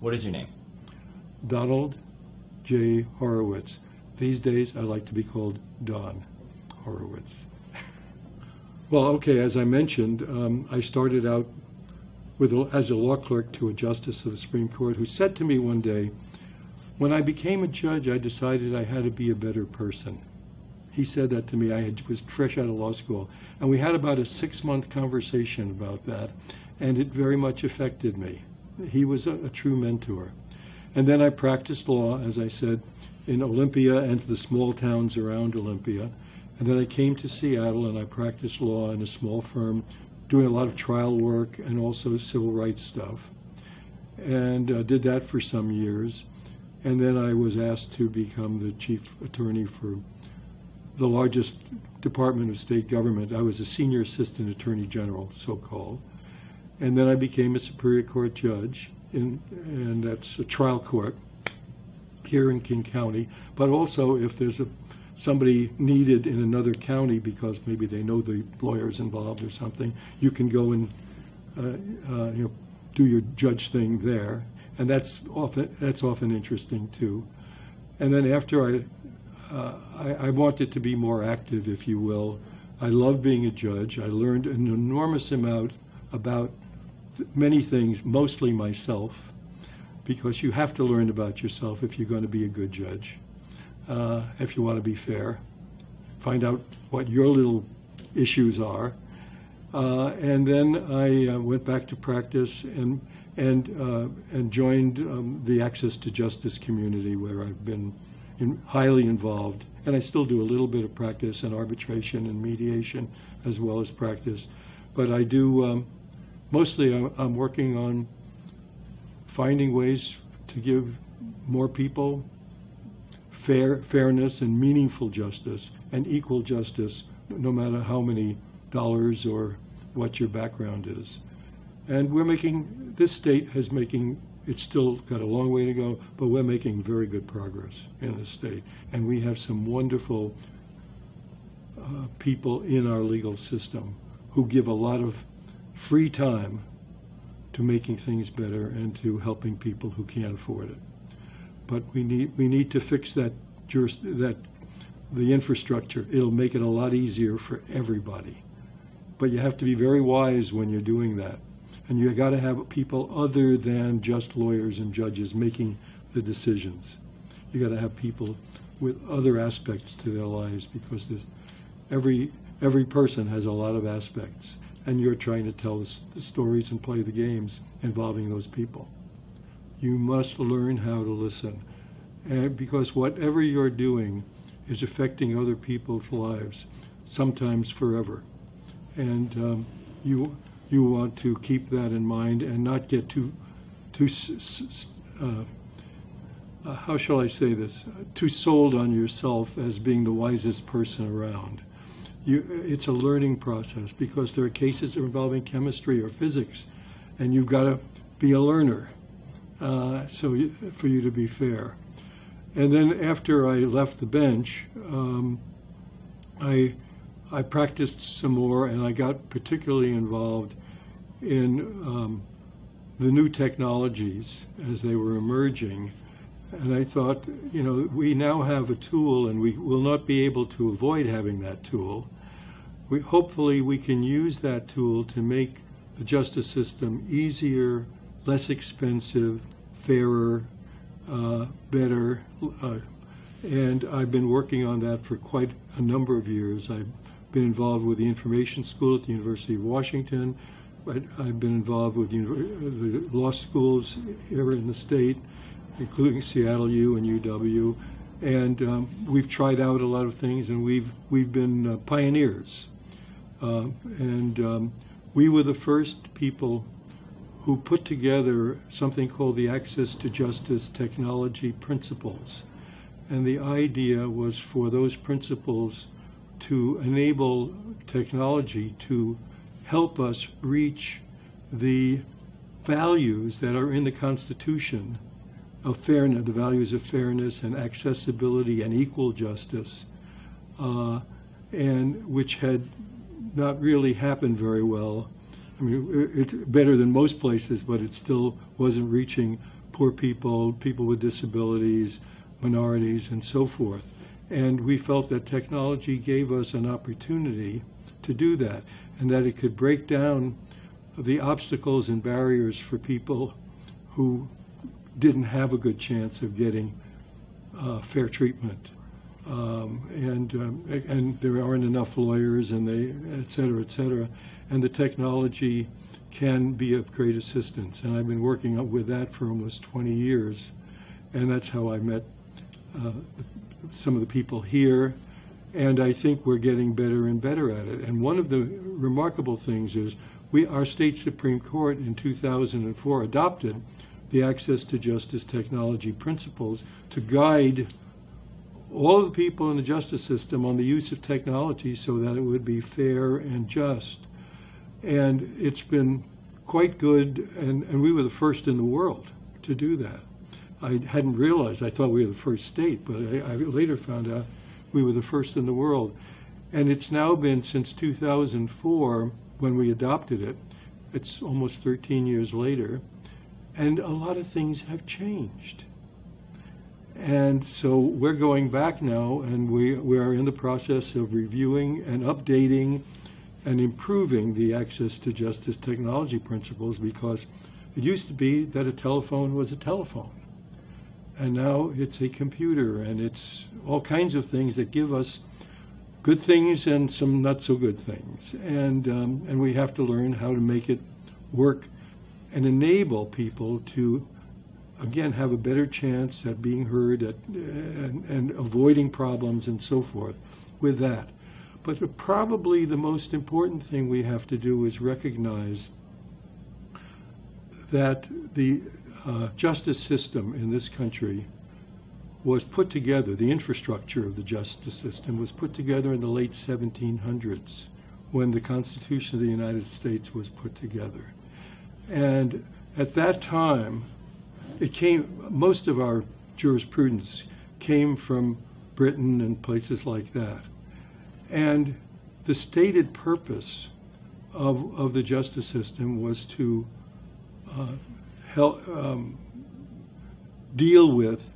What is your name? Donald J. Horowitz. These days, I like to be called Don Horowitz. well, okay, as I mentioned, um, I started out with as a law clerk to a justice of the Supreme Court who said to me one day, when I became a judge, I decided I had to be a better person. He said that to me. I had, was fresh out of law school. And we had about a six month conversation about that, and it very much affected me. He was a, a true mentor. And then I practiced law, as I said, in Olympia and the small towns around Olympia. And then I came to Seattle and I practiced law in a small firm, doing a lot of trial work and also civil rights stuff. And uh, did that for some years. And then I was asked to become the chief attorney for the largest department of state government. I was a senior assistant attorney general, so called. And then I became a Superior Court judge, in, and that's a trial court here in King County. But also, if there's a somebody needed in another county because maybe they know the lawyers involved or something, you can go and uh, uh, you know do your judge thing there, and that's often that's often interesting too. And then after I, uh, I, I wanted to be more active, if you will. I love being a judge. I learned an enormous amount about many things, mostly myself, because you have to learn about yourself if you're going to be a good judge, uh, if you want to be fair. Find out what your little issues are. Uh, and then I uh, went back to practice and and uh, and joined um, the Access to Justice community, where I've been in, highly involved, and I still do a little bit of practice and arbitration and mediation as well as practice. But I do um, mostly I'm working on finding ways to give more people fair fairness and meaningful justice and equal justice no matter how many dollars or what your background is. And we're making this state has making it's still got a long way to go but we're making very good progress in the state. And we have some wonderful uh, people in our legal system who give a lot of free time to making things better and to helping people who can't afford it. But we need we need to fix that that the infrastructure. It'll make it a lot easier for everybody. But you have to be very wise when you're doing that. And you got to have people other than just lawyers and judges making the decisions. You got to have people with other aspects to their lives because every every person has a lot of aspects and you're trying to tell the stories and play the games involving those people. You must learn how to listen. And because whatever you're doing is affecting other people's lives, sometimes forever. And um, you, you want to keep that in mind and not get too, too uh, uh, how shall I say this, too sold on yourself as being the wisest person around you, it's a learning process because there are cases involving chemistry or physics, and you've got to be a learner. Uh, so you, for you to be fair. And then after I left the bench, um, I I practiced some more, and I got particularly involved in um, the new technologies as they were emerging. And I thought, you know, we now have a tool, and we will not be able to avoid having that tool we, hopefully we can use that tool to make the justice system easier, less expensive, fairer, uh, better. Uh, and I've been working on that for quite a number of years. I've been involved with the Information School at the University of Washington. I've been involved with the law schools here in the state, including Seattle U and UW. And um, we've tried out a lot of things, and we've we've been uh, pioneers uh, and um, we were the first people who put together something called the Access to Justice Technology Principles. And the idea was for those principles to enable technology to help us reach the values that are in the Constitution of fairness, the values of fairness and accessibility and equal justice, uh, and which had not really happened very well. I mean, it's better than most places, but it still wasn't reaching poor people, people with disabilities, minorities, and so forth. And we felt that technology gave us an opportunity to do that, and that it could break down the obstacles and barriers for people who didn't have a good chance of getting uh, fair treatment. Um, and um, and there aren't enough lawyers, and they, et cetera, et cetera. And the technology can be of great assistance. And I've been working with that for almost 20 years, and that's how I met uh, some of the people here. And I think we're getting better and better at it. And one of the remarkable things is we, our state Supreme Court in 2004 adopted the Access to Justice Technology principles to guide all of the people in the justice system on the use of technology so that it would be fair and just. And it's been quite good, and, and we were the first in the world to do that. I hadn't realized, I thought we were the first state, but I, I later found out we were the first in the world. And it's now been since 2004 when we adopted it. It's almost 13 years later. And a lot of things have changed. And so we're going back now, and we, we are in the process of reviewing and updating and improving the access to justice technology principles because it used to be that a telephone was a telephone. And now it's a computer, and it's all kinds of things that give us good things and some not so good things. And, um, and we have to learn how to make it work and enable people to again, have a better chance at being heard at, and, and avoiding problems and so forth with that. But probably the most important thing we have to do is recognize that the uh, justice system in this country was put together, the infrastructure of the justice system was put together in the late 1700s when the Constitution of the United States was put together. And at that time, it came, most of our jurisprudence came from Britain and places like that. And the stated purpose of, of the justice system was to uh, help um, deal with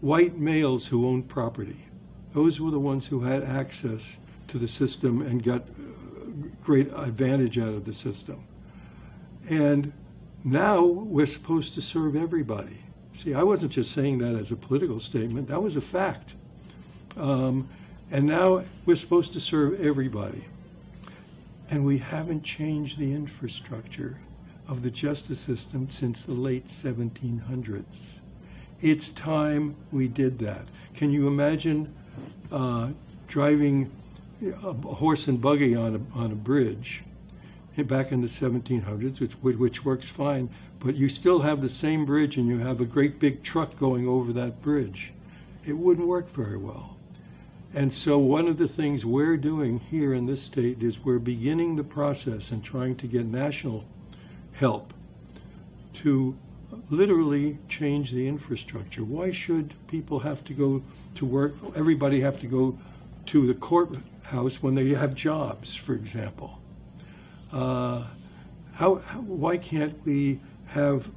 white males who owned property. Those were the ones who had access to the system and got uh, great advantage out of the system. And now we're supposed to serve everybody. See, I wasn't just saying that as a political statement, that was a fact. Um, and now we're supposed to serve everybody. And we haven't changed the infrastructure of the justice system since the late 1700s. It's time we did that. Can you imagine uh, driving a horse and buggy on a, on a bridge back in the 1700s, which, which works fine, but you still have the same bridge and you have a great big truck going over that bridge. It wouldn't work very well. And so one of the things we're doing here in this state is we're beginning the process and trying to get national help to literally change the infrastructure. Why should people have to go to work, everybody have to go to the courthouse when they have jobs, for example? Uh, how, how, why can't we have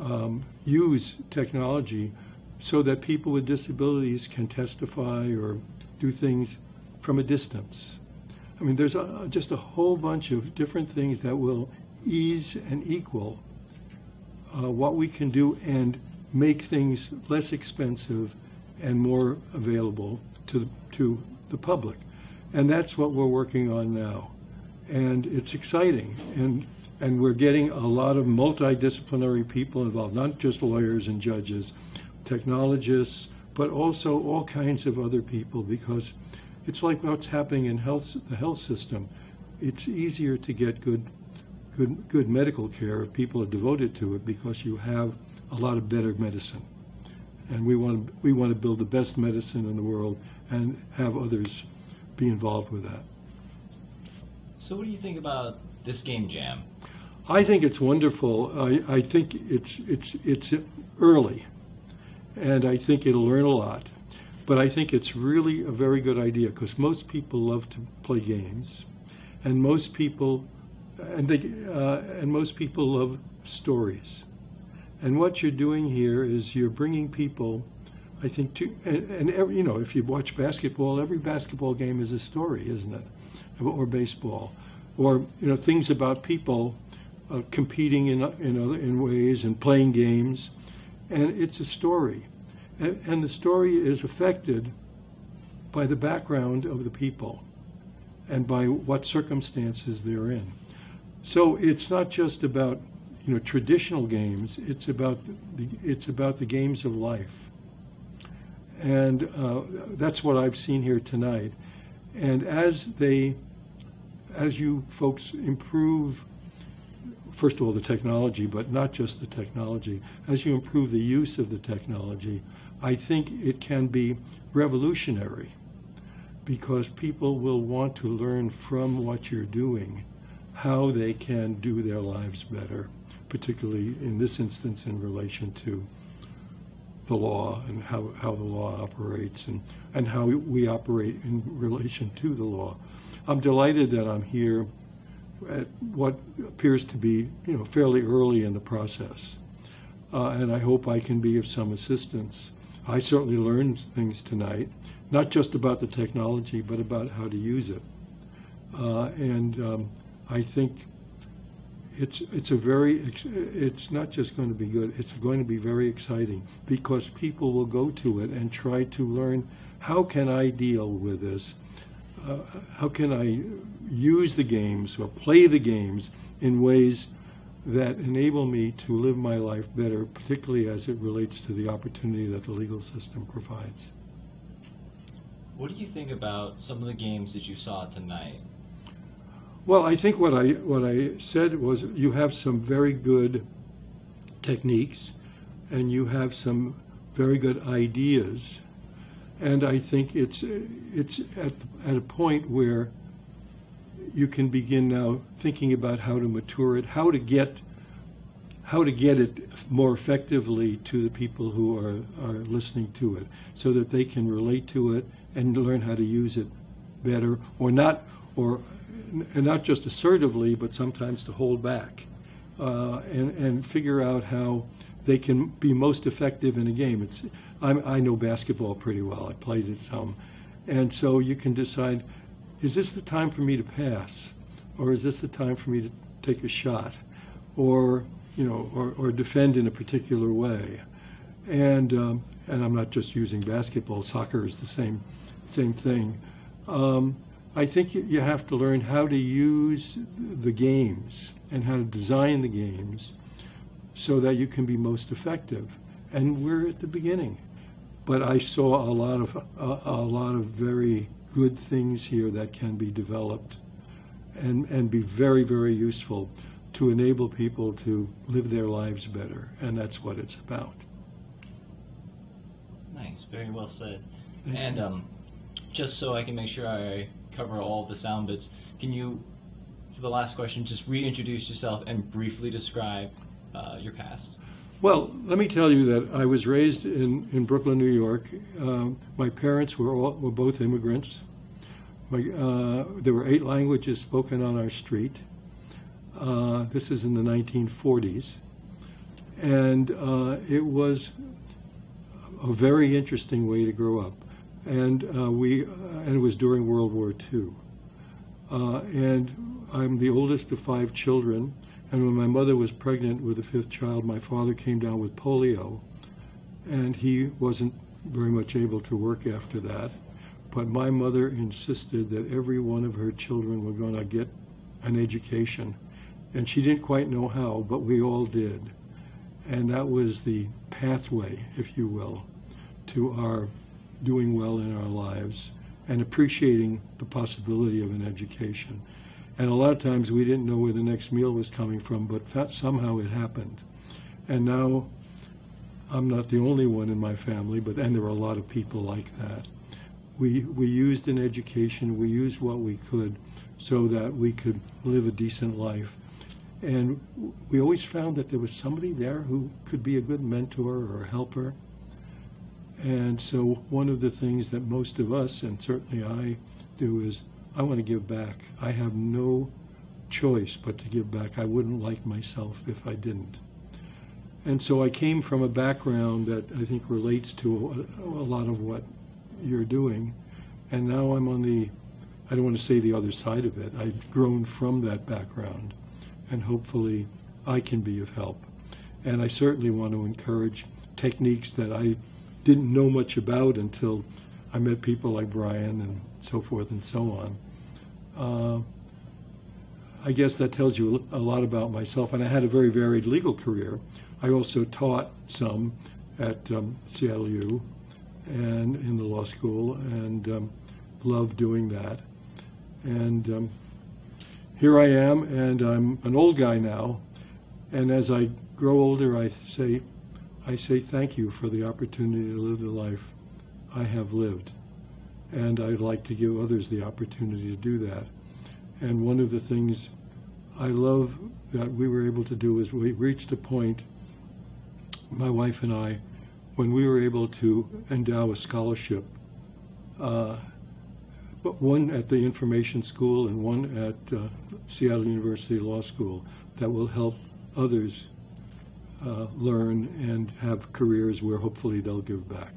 um, use technology so that people with disabilities can testify or do things from a distance? I mean, there's a, just a whole bunch of different things that will ease and equal uh, what we can do and make things less expensive and more available to, to the public. And that's what we're working on now and it's exciting. And and we're getting a lot of multidisciplinary people involved, not just lawyers and judges, technologists, but also all kinds of other people because it's like what's happening in health, the health system. It's easier to get good, good, good medical care if people are devoted to it because you have a lot of better medicine. And we want to, we want to build the best medicine in the world and have others be involved with that. So, what do you think about this game jam? I think it's wonderful. I, I think it's it's it's early, and I think it'll learn a lot. But I think it's really a very good idea because most people love to play games, and most people, and they, uh, and most people love stories, And what you're doing here is you're bringing people, I think, to, and, and every, you know, if you watch basketball, every basketball game is a story, isn't it? Or baseball. Or, you know, things about people uh, competing in, in, other, in ways and playing games. And it's a story. And, and the story is affected by the background of the people and by what circumstances they're in. So it's not just about you know traditional games. It's about the it's about the games of life, and uh, that's what I've seen here tonight. And as they, as you folks improve, first of all the technology, but not just the technology, as you improve the use of the technology, I think it can be revolutionary because people will want to learn from what you're doing how they can do their lives better, particularly in this instance in relation to the law and how, how the law operates and, and how we operate in relation to the law. I'm delighted that I'm here at what appears to be, you know, fairly early in the process. Uh, and I hope I can be of some assistance. I certainly learned things tonight, not just about the technology, but about how to use it. Uh, and um, I think it's it's a very it's not just going to be good it's going to be very exciting because people will go to it and try to learn how can I deal with this? Uh, how can I use the games or play the games in ways that enable me to live my life better particularly as it relates to the opportunity that the legal system provides? What do you think about some of the games that you saw tonight well, I think what I what I said was you have some very good techniques, and you have some very good ideas, and I think it's it's at at a point where you can begin now thinking about how to mature it, how to get how to get it more effectively to the people who are, are listening to it so that they can relate to it and learn how to use it better or not or and not just assertively, but sometimes to hold back uh, and, and figure out how they can be most effective in a game. It's, I'm, i know basketball pretty well. I played it some. And so you can decide, is this the time for me to pass? Or is this the time for me to take a shot? Or, you know, or, or defend in a particular way? And, um, and I'm not just using basketball. Soccer is the same, same thing. Um, I think you have to learn how to use the games and how to design the games so that you can be most effective. And we're at the beginning. But I saw a lot of a, a lot of very good things here that can be developed and, and be very, very useful to enable people to live their lives better. And that's what it's about. Nice, very well said. Thank and um, just so I can make sure I cover all the sound bits. Can you, for the last question, just reintroduce yourself and briefly describe uh, your past? Well, let me tell you that I was raised in, in Brooklyn, New York. Um, my parents were all, were both immigrants. My, uh, there were eight languages spoken on our street. Uh, this is in the 1940s, and uh, it was a very interesting way to grow up and uh, we uh, and it was during World War II. Uh, and I'm the oldest of five children. And when my mother was pregnant with the fifth child, my father came down with polio, and he wasn't very much able to work after that. But my mother insisted that every one of her children were going to get an education. And she didn't quite know how, but we all did. And that was the pathway, if you will, to our doing well in our lives and appreciating the possibility of an education. And a lot of times we didn't know where the next meal was coming from, but somehow it happened. And now I'm not the only one in my family, but and there are a lot of people like that. We we used an education, we used what we could so that we could live a decent life. And we always found that there was somebody there who could be a good mentor or helper and so one of the things that most of us, and certainly I do, is I want to give back. I have no choice but to give back. I wouldn't like myself if I didn't. And so I came from a background that I think relates to a, a lot of what you're doing. And now I'm on the, I don't want to say the other side of it. I've grown from that background. And hopefully I can be of help. And I certainly want to encourage techniques that I didn't know much about until I met people like Brian and so forth and so on. Uh, I guess that tells you a lot about myself. And I had a very varied legal career. I also taught some at um, Seattle U and in the law school and um, loved doing that. And um, here I am, and I'm an old guy now. And as I grow older, I say, I say thank you for the opportunity to live the life I have lived. And I'd like to give others the opportunity to do that. And one of the things I love that we were able to do is we reached a point, my wife and I, when we were able to endow a scholarship, uh, one at the Information School and one at uh, Seattle University Law School that will help others uh, learn and have careers where hopefully they'll give back.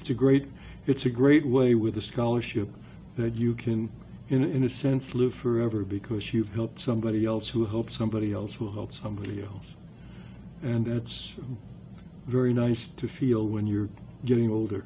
It's a great, it's a great way with a scholarship that you can, in, in a sense, live forever because you've helped somebody else who helped somebody else who helped somebody else. And that's very nice to feel when you're getting older.